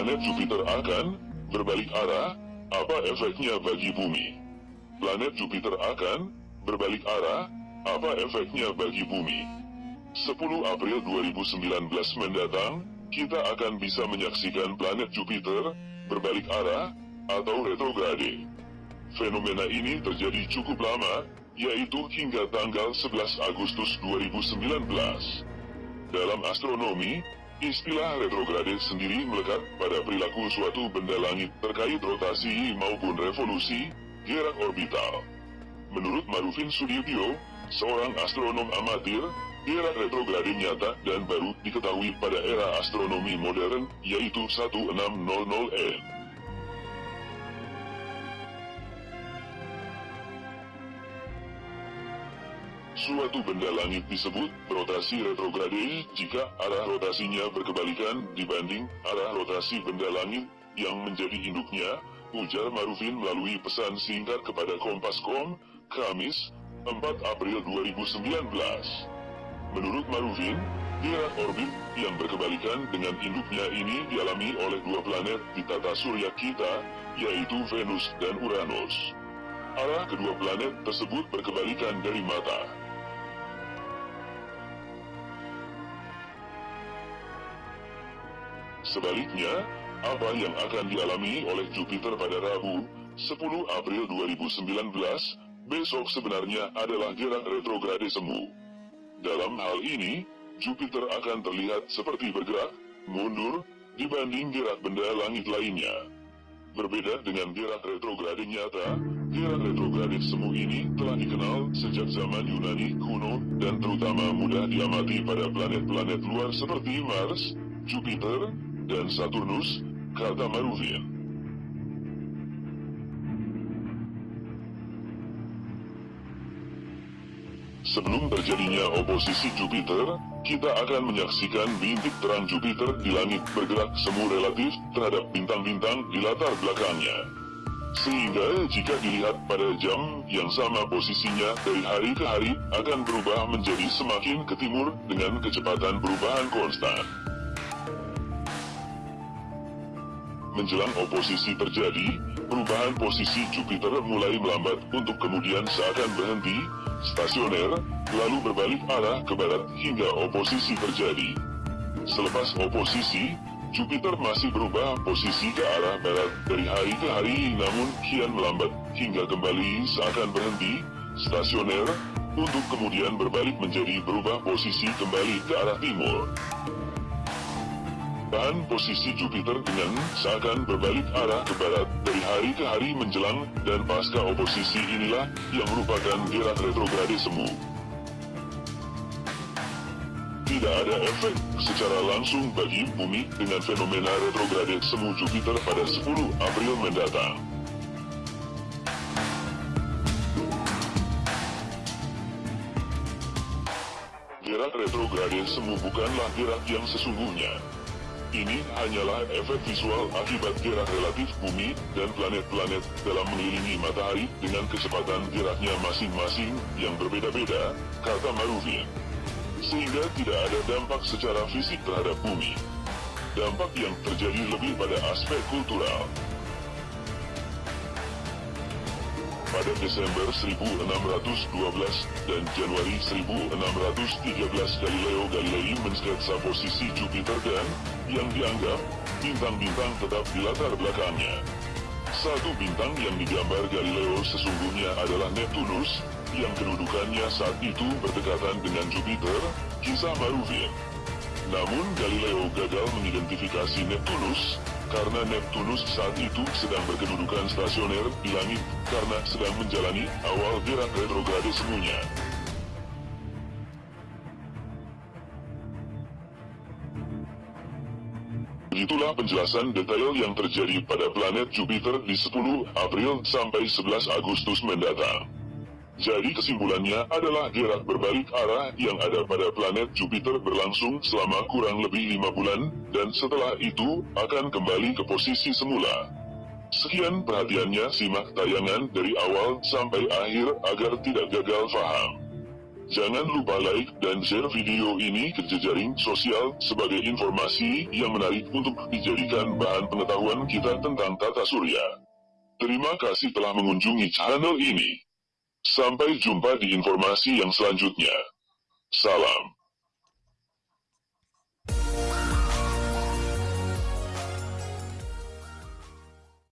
planet Jupiter akan berbalik arah, apa efeknya bagi bumi? Planet Jupiter akan berbalik arah, apa efeknya bagi bumi? 10 April 2019 mendatang, kita akan bisa menyaksikan planet Jupiter berbalik arah atau retrograde. Fenomena ini terjadi cukup lama, yaitu hingga tanggal 11 Agustus 2019. Dalam astronomi, istilah retrograde sendiri melekat pada perilaku suatu benda langit terkait rotasi maupun revolusi gerak orbital. Menurut Marufin Sudibyo, seorang astronom amatir, gerak retrograde nyata dan baru diketahui pada era astronomi modern, yaitu 1600N. Suatu benda langit disebut rotasi retrograde jika arah rotasinya berkebalikan dibanding arah rotasi benda langit yang menjadi induknya, ujar Marufin melalui pesan singkat kepada Kompas.com, Kamis, 4 April 2019. Menurut Marufin, gerak orbit yang berkebalikan dengan induknya ini dialami oleh dua planet di tata surya kita, yaitu Venus dan Uranus. Arah kedua planet tersebut berkebalikan dari mata. Sebaliknya, apa yang akan dialami oleh Jupiter pada Rabu, 10 April 2019, besok sebenarnya adalah gerak retrograde semu. Dalam hal ini, Jupiter akan terlihat seperti bergerak, mundur, dibanding gerak benda langit lainnya. Berbeda dengan gerak retrograde nyata, gerak retrograde semu ini telah dikenal sejak zaman Yunani kuno dan terutama mudah diamati pada planet-planet luar seperti Mars, Jupiter, dan Saturnus, kata Marufin. Sebelum terjadinya oposisi Jupiter, kita akan menyaksikan bintik terang Jupiter di langit bergerak semu relatif terhadap bintang-bintang di latar belakangnya. Sehingga jika dilihat pada jam yang sama posisinya dari hari ke hari akan berubah menjadi semakin ke timur dengan kecepatan perubahan konstan. Menjelang oposisi terjadi, perubahan posisi Jupiter mulai melambat untuk kemudian seakan berhenti, stasioner, lalu berbalik arah ke barat hingga oposisi terjadi. Selepas oposisi, Jupiter masih berubah posisi ke arah barat dari hari ke hari namun kian melambat hingga kembali seakan berhenti, stasioner, untuk kemudian berbalik menjadi berubah posisi kembali ke arah timur. Dan posisi Jupiter dengan seakan berbalik arah ke barat dari hari ke hari menjelang dan pasca oposisi inilah yang merupakan gerak retrograde semu. Tidak ada efek secara langsung bagi bumi dengan fenomena retrograde semu Jupiter pada 10 April mendatang. Gerak retrograde semu bukanlah gerak yang sesungguhnya, ini hanyalah efek visual akibat gerak relatif bumi dan planet-planet dalam mengelilingi matahari dengan kecepatan geraknya masing-masing yang berbeda-beda, kata Marufin. Sehingga tidak ada dampak secara fisik terhadap bumi. Dampak yang terjadi lebih pada aspek kultural. pada Desember 1612 dan Januari 1613 Galileo Galilei mensketsa posisi Jupiter dan, yang dianggap, bintang-bintang tetap di latar belakangnya. Satu bintang yang digambar Galileo sesungguhnya adalah Neptunus, yang kedudukannya saat itu berdekatan dengan Jupiter, kisah Marufin. Namun Galileo gagal mengidentifikasi Neptunus, karena Neptunus saat itu sedang berkedudukan stasioner di langit karena sedang menjalani awal gerak retrograde semuanya. Begitulah penjelasan detail yang terjadi pada planet Jupiter di 10 April sampai 11 Agustus mendatang. Jadi kesimpulannya adalah gerak berbalik arah yang ada pada planet Jupiter berlangsung selama kurang lebih lima bulan, dan setelah itu akan kembali ke posisi semula. Sekian perhatiannya simak tayangan dari awal sampai akhir agar tidak gagal paham. Jangan lupa like dan share video ini ke jejaring sosial sebagai informasi yang menarik untuk dijadikan bahan pengetahuan kita tentang tata surya. Terima kasih telah mengunjungi channel ini. Sampai jumpa di informasi yang selanjutnya. Salam.